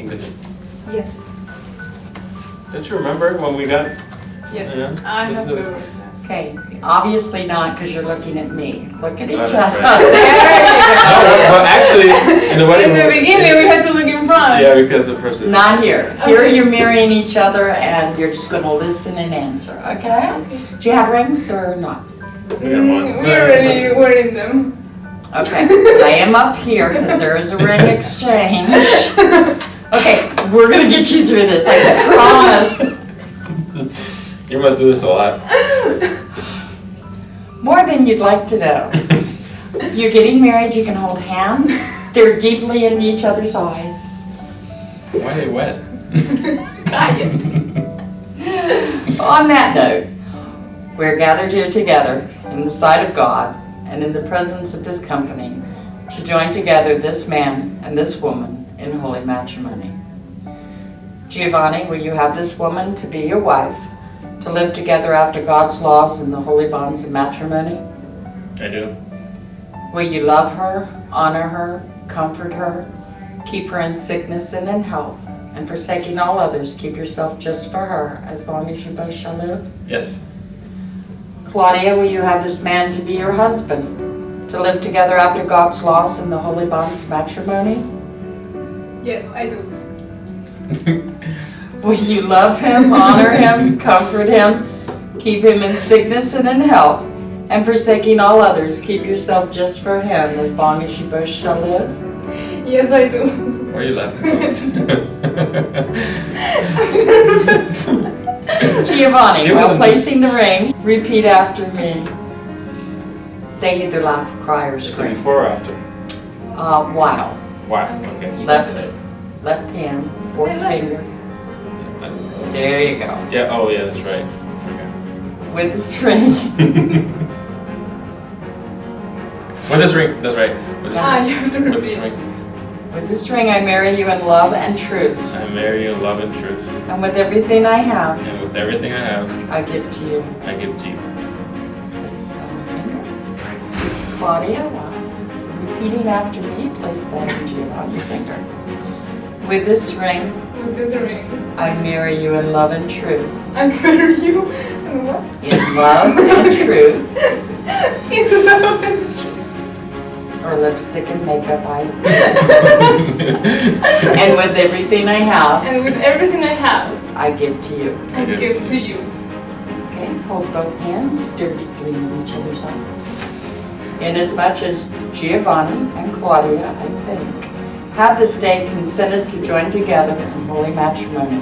English. Yes. Don't you remember when we got? Yes. Yeah. I have This is- Okay, obviously not, because you're looking at me. Look at each other. right. No, well, actually, in the In the beginning, we had to look in front. Yeah, because the first. you go. Not here. Here you're marrying each other and you're just gonna listen and answer, okay? Okay. Do you have rings or not? We got one. Mm, we already were in them. Okay, lay them up here because there is a ring exchange. Okay, we're gonna get you through this, I promise. You must do this a lot. More than you'd like to know. You're getting married, you can hold hands, stare deeply into each other's eyes. Why are they wet? On that note, we're gathered here together in the sight of God and in the presence of this company to join together this man and this woman in holy matrimony. Giovanni, will you have this woman to be your wife, to live together after God's laws and the holy bonds of matrimony? I do. Will you love her, honor her, comfort her, keep her in sickness and in health, and forsaking all others, keep yourself just for her as long as you both shall live? Yes. Claudia, will you have this man to be your husband, to live together after God's laws and the holy bonds of matrimony? Yes, I do. Will you love him, honor him, comfort him, keep him in sickness and in health, and forsaking all others, keep yourself just for him as long as you both shall live? Yes, I do. Why are you laughing so much? Giovanni, She while placing the ring, repeat after me. They either laugh, cry, or Is it before or after? Uh, wow. Why? Okay. Left, left hand, fourth finger. There you go. Yeah. Oh, yeah. That's right. Okay. With the string. With this ring. That's right. With this Ah, ring. you With this repeat. ring. with this ring, I marry you in love and truth, I marry you in love and truth, and with everything I have, and with everything I have, I give to you. I give to you. On the finger. Claudia, repeating after me, place that around your finger. With this ring, With this ring. I marry you in love and truth. I marry you. in what? In love and truth, In love and truth. or lipstick and makeup, I. And with everything I have, And with everything I have, I give to you. I give to you. Okay, hold both hands, deeply in each other's eyes. Inasmuch as Giovanni and Claudia, I think, have this day consented to join together in holy matrimony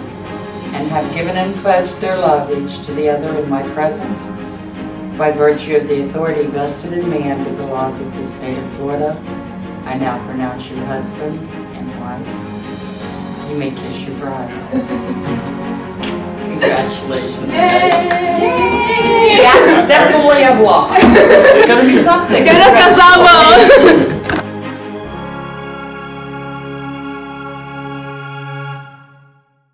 and have given and pledged their love each to the other in my presence, by virtue of the authority vested in me under the laws of the state of Florida, I now pronounce you husband and wife. You may kiss your bride. Congratulations. Yay! That's definitely a block. It's gonna be something. Ya nos casamos. Congratulations.